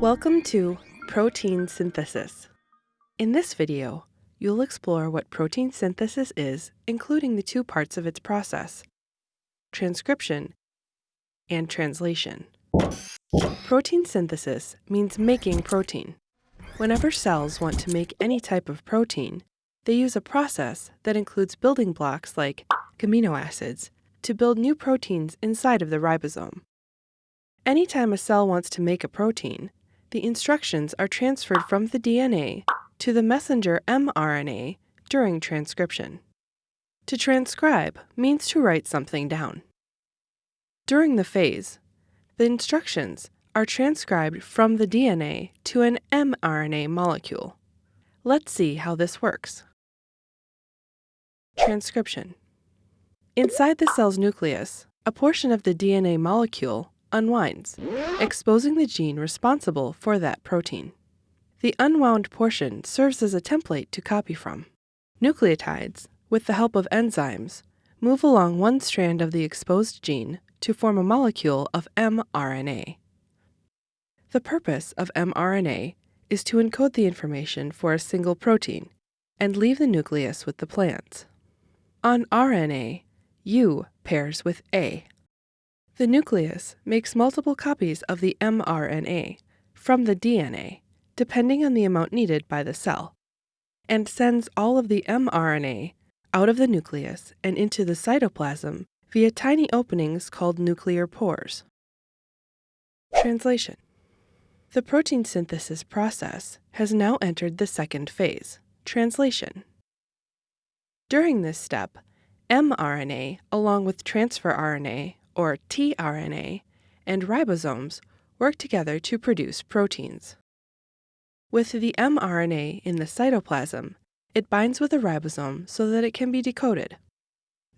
Welcome to Protein Synthesis. In this video, you'll explore what protein synthesis is, including the two parts of its process, transcription and translation. Protein synthesis means making protein. Whenever cells want to make any type of protein, they use a process that includes building blocks like amino acids to build new proteins inside of the ribosome. Anytime a cell wants to make a protein, the instructions are transferred from the DNA to the messenger mRNA during transcription. To transcribe means to write something down. During the phase, the instructions are transcribed from the DNA to an mRNA molecule. Let's see how this works. Transcription Inside the cell's nucleus, a portion of the DNA molecule unwinds, exposing the gene responsible for that protein. The unwound portion serves as a template to copy from. Nucleotides, with the help of enzymes, move along one strand of the exposed gene to form a molecule of mRNA. The purpose of mRNA is to encode the information for a single protein and leave the nucleus with the plant. On RNA, U pairs with A. The nucleus makes multiple copies of the mRNA from the DNA, depending on the amount needed by the cell, and sends all of the mRNA out of the nucleus and into the cytoplasm via tiny openings called nuclear pores. Translation The protein synthesis process has now entered the second phase, translation. During this step, mRNA, along with transfer RNA, or tRNA, and ribosomes work together to produce proteins. With the mRNA in the cytoplasm, it binds with a ribosome so that it can be decoded.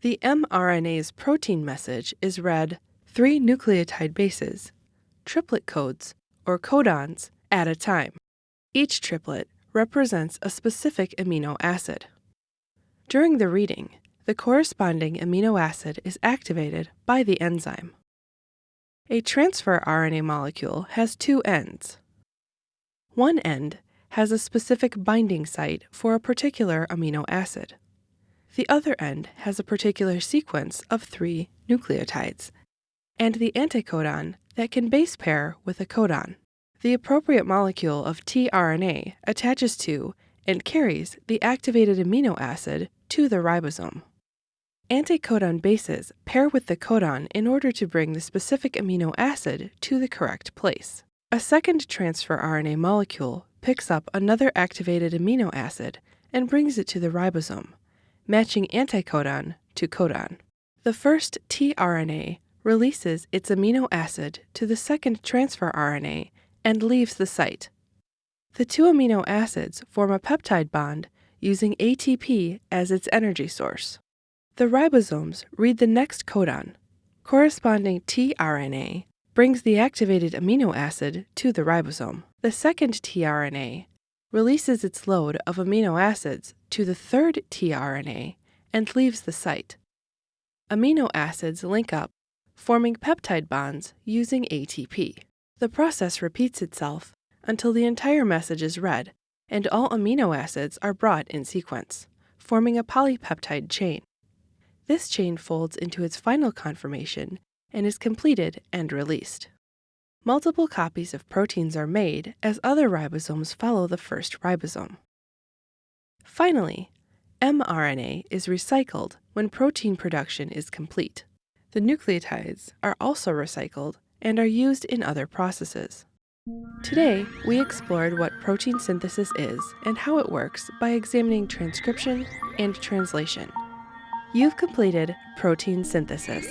The mRNA's protein message is read three nucleotide bases, triplet codes, or codons, at a time. Each triplet represents a specific amino acid. During the reading, the corresponding amino acid is activated by the enzyme. A transfer RNA molecule has two ends. One end has a specific binding site for a particular amino acid. The other end has a particular sequence of three nucleotides, and the anticodon that can base pair with a codon. The appropriate molecule of tRNA attaches to and carries the activated amino acid to the ribosome. Anticodon bases pair with the codon in order to bring the specific amino acid to the correct place. A second transfer RNA molecule picks up another activated amino acid and brings it to the ribosome, matching anticodon to codon. The first tRNA releases its amino acid to the second transfer RNA and leaves the site. The two amino acids form a peptide bond using ATP as its energy source. The ribosomes read the next codon. Corresponding tRNA brings the activated amino acid to the ribosome. The second tRNA releases its load of amino acids to the third tRNA and leaves the site. Amino acids link up, forming peptide bonds using ATP. The process repeats itself until the entire message is read and all amino acids are brought in sequence, forming a polypeptide chain. This chain folds into its final conformation and is completed and released. Multiple copies of proteins are made as other ribosomes follow the first ribosome. Finally, mRNA is recycled when protein production is complete. The nucleotides are also recycled and are used in other processes. Today, we explored what protein synthesis is and how it works by examining transcription and translation. You've completed protein synthesis.